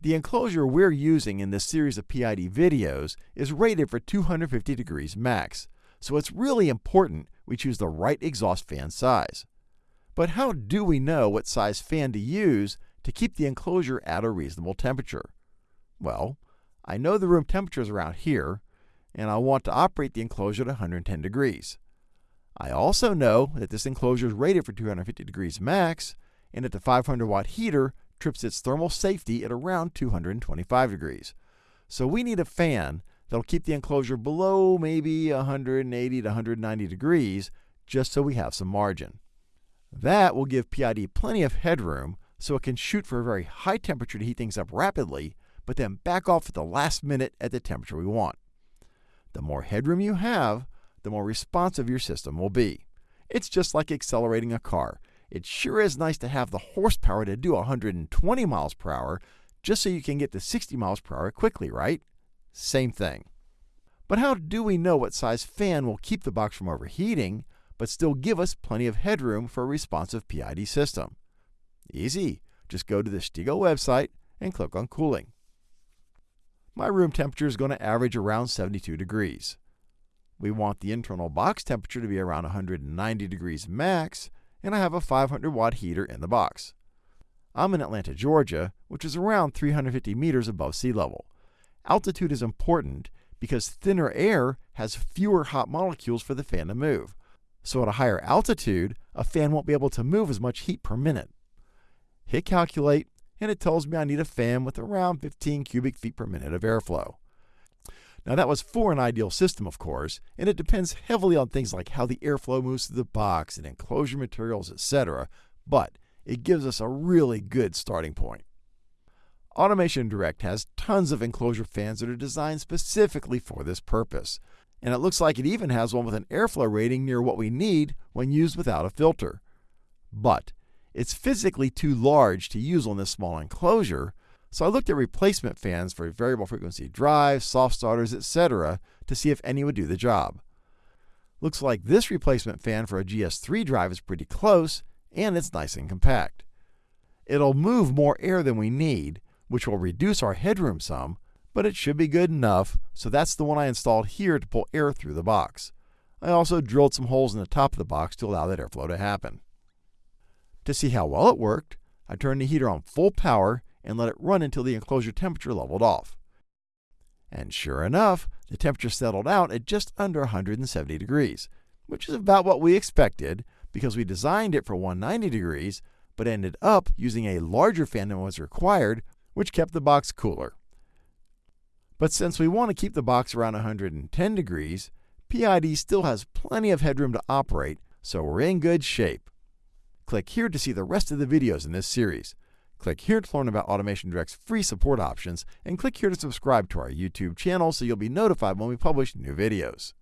The enclosure we're using in this series of PID videos is rated for 250 degrees max, so it's really important we choose the right exhaust fan size. But how do we know what size fan to use to keep the enclosure at a reasonable temperature? Well, I know the room temperature is around here, and I want to operate the enclosure at 110 degrees. I also know that this enclosure is rated for 250 degrees max, and that the 500 watt heater trips its thermal safety at around 225 degrees. So we need a fan that'll keep the enclosure below maybe 180 to 190 degrees just so we have some margin. That will give PID plenty of headroom so it can shoot for a very high temperature to heat things up rapidly, but then back off at the last minute at the temperature we want. The more headroom you have, the more responsive your system will be. It's just like accelerating a car. It sure is nice to have the horsepower to do 120 miles per hour just so you can get to 60 miles per hour quickly, right? Same thing. But how do we know what size fan will keep the box from overheating, but still give us plenty of headroom for a responsive PID system? Easy. Just go to the Stego website and click on cooling. My room temperature is going to average around 72 degrees. We want the internal box temperature to be around 190 degrees max, and I have a 500 watt heater in the box. I'm in Atlanta, Georgia, which is around 350 meters above sea level. Altitude is important because thinner air has fewer hot molecules for the fan to move. So at a higher altitude, a fan won't be able to move as much heat per minute. Hit calculate, and it tells me I need a fan with around 15 cubic feet per minute of airflow. Now, that was for an ideal system, of course, and it depends heavily on things like how the airflow moves through the box and enclosure materials, etc., but it gives us a really good starting point. Automation Direct has tons of enclosure fans that are designed specifically for this purpose, and it looks like it even has one with an airflow rating near what we need when used without a filter. But it's physically too large to use on this small enclosure, so I looked at replacement fans for variable frequency drives, soft starters, etc. to see if any would do the job. Looks like this replacement fan for a GS3 drive is pretty close, and it's nice and compact. It'll move more air than we need, which will reduce our headroom some, but it should be good enough, so that's the one I installed here to pull air through the box. I also drilled some holes in the top of the box to allow that airflow to happen. To see how well it worked, I turned the heater on full power and let it run until the enclosure temperature leveled off. And sure enough, the temperature settled out at just under 170 degrees, which is about what we expected because we designed it for 190 degrees, but ended up using a larger fan than was required, which kept the box cooler. But since we want to keep the box around 110 degrees, PID still has plenty of headroom to operate, so we're in good shape. Click here to see the rest of the videos in this series. Click here to learn about Automation Direct's free support options, and click here to subscribe to our YouTube channel so you'll be notified when we publish new videos.